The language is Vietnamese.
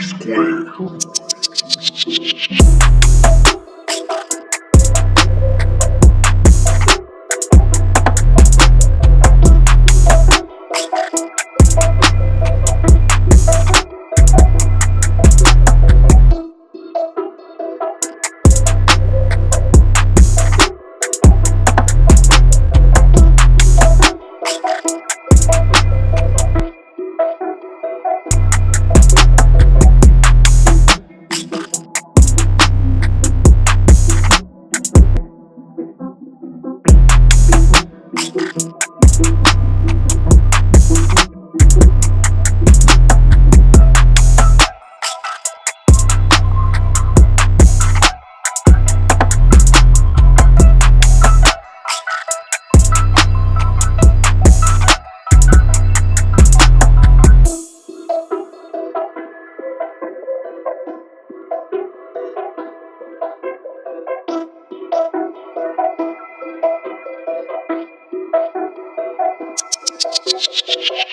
Square. Shh,